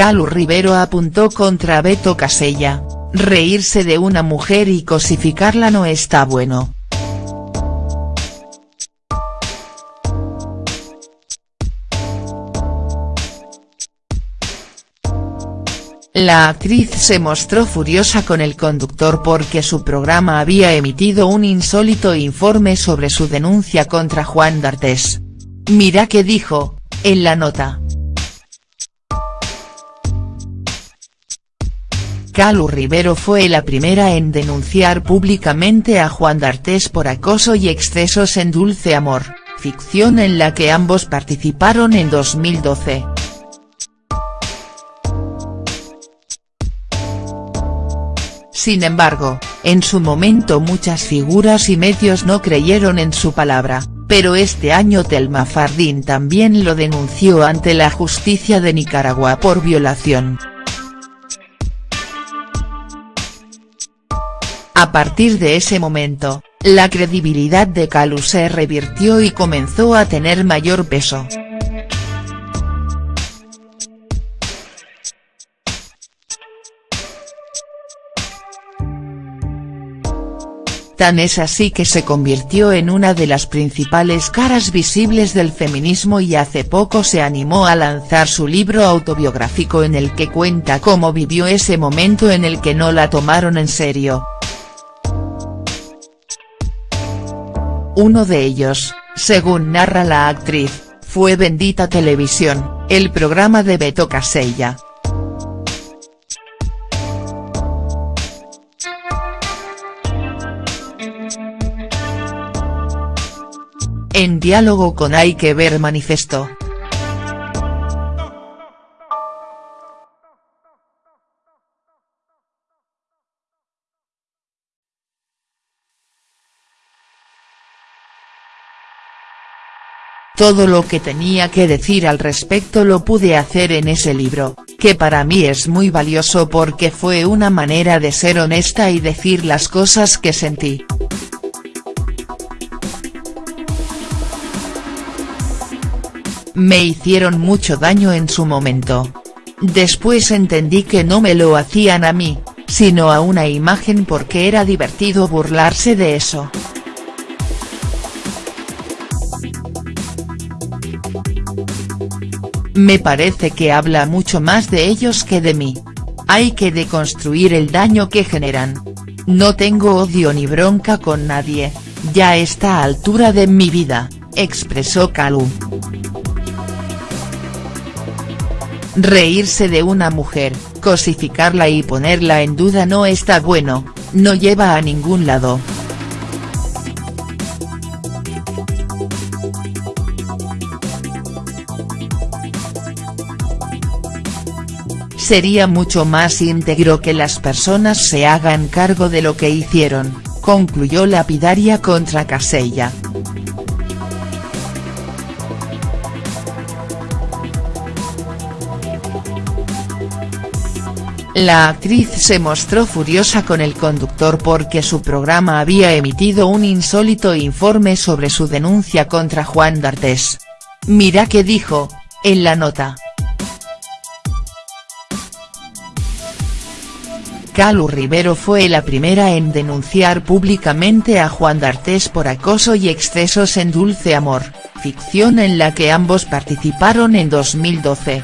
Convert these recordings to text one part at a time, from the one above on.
Calu Rivero apuntó contra Beto Casella, reírse de una mujer y cosificarla no está bueno. La actriz se mostró furiosa con el conductor porque su programa había emitido un insólito informe sobre su denuncia contra Juan D'Artes. Mira qué dijo, en la nota. Calu Rivero fue la primera en denunciar públicamente a Juan D'Artes por acoso y excesos en Dulce Amor, ficción en la que ambos participaron en 2012. Sin embargo, en su momento muchas figuras y medios no creyeron en su palabra, pero este año Telma Fardín también lo denunció ante la justicia de Nicaragua por violación. A partir de ese momento, la credibilidad de Calu se revirtió y comenzó a tener mayor peso. Tan es así que se convirtió en una de las principales caras visibles del feminismo y hace poco se animó a lanzar su libro autobiográfico en el que cuenta cómo vivió ese momento en el que no la tomaron en serio. Uno de ellos, según narra la actriz, fue Bendita Televisión, el programa de Beto Casella. En diálogo con Hay que ver manifestó. Todo lo que tenía que decir al respecto lo pude hacer en ese libro, que para mí es muy valioso porque fue una manera de ser honesta y decir las cosas que sentí. Me hicieron mucho daño en su momento. Después entendí que no me lo hacían a mí, sino a una imagen porque era divertido burlarse de eso. Me parece que habla mucho más de ellos que de mí. Hay que deconstruir el daño que generan. No tengo odio ni bronca con nadie, ya está a altura de mi vida, expresó Calu. Reírse de una mujer, cosificarla y ponerla en duda no está bueno, no lleva a ningún lado. Sería mucho más íntegro que las personas se hagan cargo de lo que hicieron, concluyó lapidaria contra Casella. La actriz se mostró furiosa con el conductor porque su programa había emitido un insólito informe sobre su denuncia contra Juan D'Artes. Mira qué dijo, en la nota. Calu Rivero fue la primera en denunciar públicamente a Juan D'Artes por acoso y excesos en Dulce Amor, ficción en la que ambos participaron en 2012.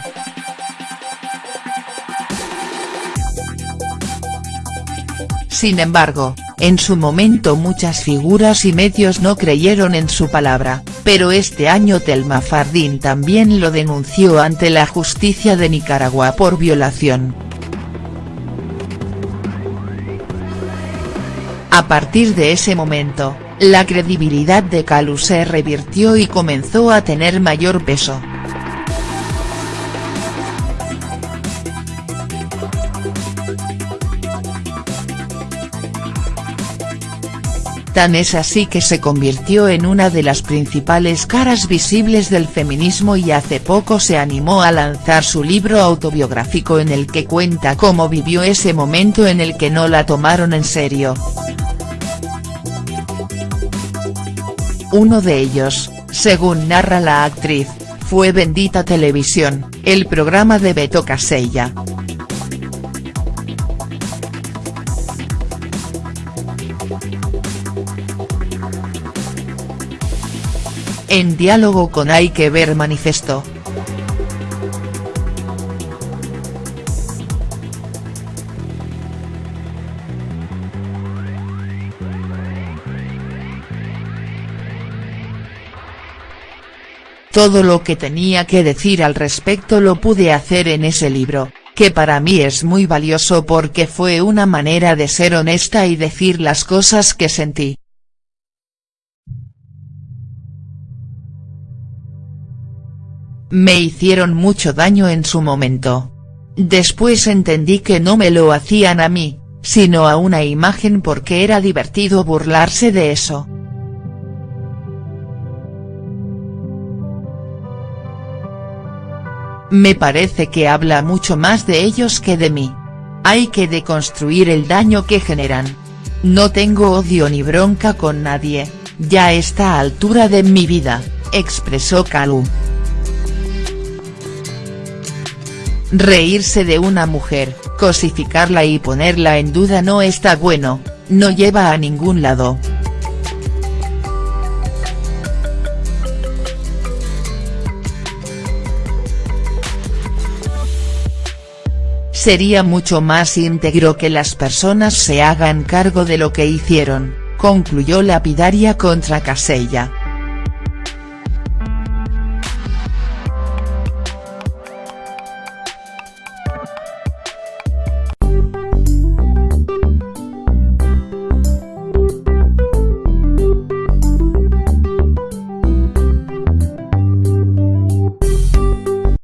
Sin embargo, en su momento muchas figuras y medios no creyeron en su palabra, pero este año Telma Fardín también lo denunció ante la justicia de Nicaragua por violación. A partir de ese momento, la credibilidad de Calu se revirtió y comenzó a tener mayor peso. Tan es así que se convirtió en una de las principales caras visibles del feminismo y hace poco se animó a lanzar su libro autobiográfico en el que cuenta cómo vivió ese momento en el que no la tomaron en serio. Uno de ellos, según narra la actriz, fue Bendita Televisión, el programa de Beto Casella. En diálogo con Hay que ver manifestó. Todo lo que tenía que decir al respecto lo pude hacer en ese libro, que para mí es muy valioso porque fue una manera de ser honesta y decir las cosas que sentí. Me hicieron mucho daño en su momento. Después entendí que no me lo hacían a mí, sino a una imagen porque era divertido burlarse de eso. Me parece que habla mucho más de ellos que de mí. Hay que deconstruir el daño que generan. No tengo odio ni bronca con nadie, ya está a altura de mi vida, expresó Kalu. Reírse de una mujer, cosificarla y ponerla en duda no está bueno, no lleva a ningún lado. Sería mucho más íntegro que las personas se hagan cargo de lo que hicieron, concluyó lapidaria contra Casella.